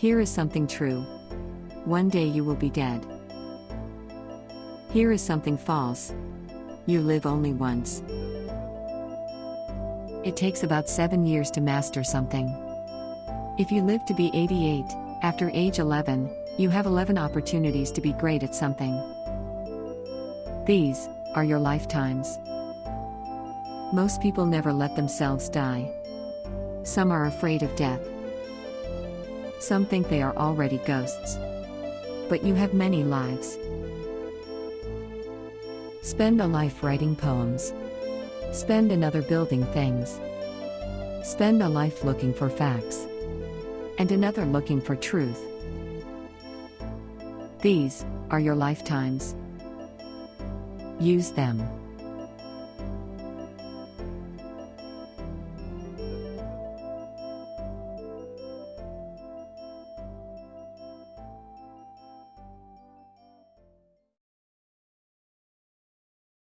Here is something true. One day you will be dead. Here is something false. You live only once. It takes about seven years to master something. If you live to be 88, after age 11, you have 11 opportunities to be great at something. These are your lifetimes. Most people never let themselves die. Some are afraid of death. Some think they are already ghosts. But you have many lives. Spend a life writing poems. Spend another building things. Spend a life looking for facts. And another looking for truth. These are your lifetimes. Use them.